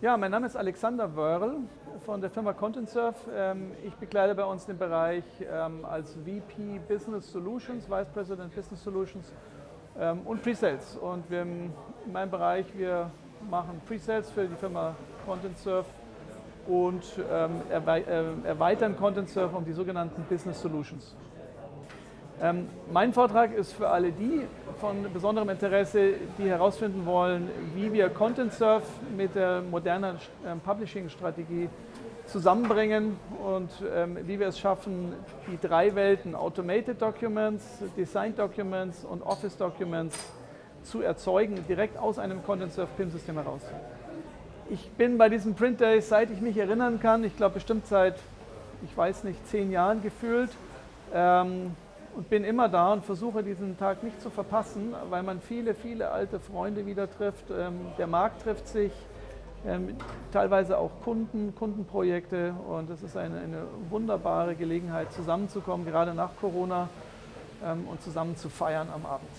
Ja, mein Name ist Alexander Wörl von der Firma ContentSurf. Ähm, ich begleite bei uns den Bereich ähm, als VP Business Solutions, Vice President Business Solutions ähm, und Presales. Und wir in meinem Bereich, wir machen Presales für die Firma ContentSurf und äh, erweitern ContentSurf um die sogenannten Business Solutions. Ähm, mein Vortrag ist für alle die von besonderem Interesse, die herausfinden wollen, wie wir Content Surf mit der modernen ähm, Publishing-Strategie zusammenbringen und ähm, wie wir es schaffen, die drei Welten Automated Documents, Design Documents und Office Documents zu erzeugen, direkt aus einem Content Surf PIM-System heraus. Ich bin bei diesem Print Day, seit ich mich erinnern kann, ich glaube bestimmt seit, ich weiß nicht, zehn Jahren gefühlt, ähm, und bin immer da und versuche diesen Tag nicht zu verpassen, weil man viele, viele alte Freunde wieder trifft. Ähm, der Markt trifft sich, ähm, teilweise auch Kunden, Kundenprojekte und es ist eine, eine wunderbare Gelegenheit zusammenzukommen, gerade nach Corona ähm, und zusammen zu feiern am Abend.